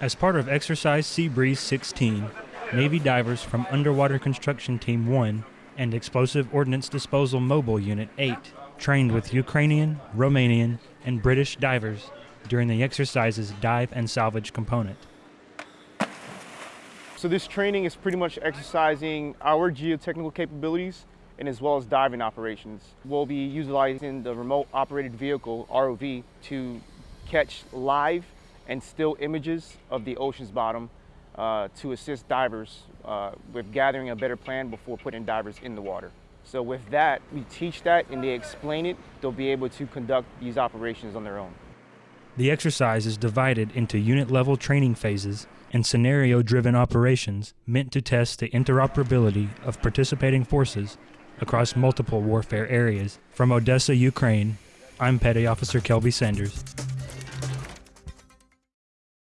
As part of Exercise Sea Breeze 16, Navy divers from Underwater Construction Team 1 and Explosive Ordnance Disposal Mobile Unit 8 trained with Ukrainian, Romanian, and British divers during the exercise's dive and salvage component. So this training is pretty much exercising our geotechnical capabilities and as well as diving operations. We'll be utilizing the remote operated vehicle, ROV, to catch live and still images of the ocean's bottom uh, to assist divers uh, with gathering a better plan before putting divers in the water. So with that, we teach that and they explain it, they'll be able to conduct these operations on their own. The exercise is divided into unit level training phases and scenario driven operations meant to test the interoperability of participating forces across multiple warfare areas. From Odessa, Ukraine, I'm Petty Officer Kelby Sanders.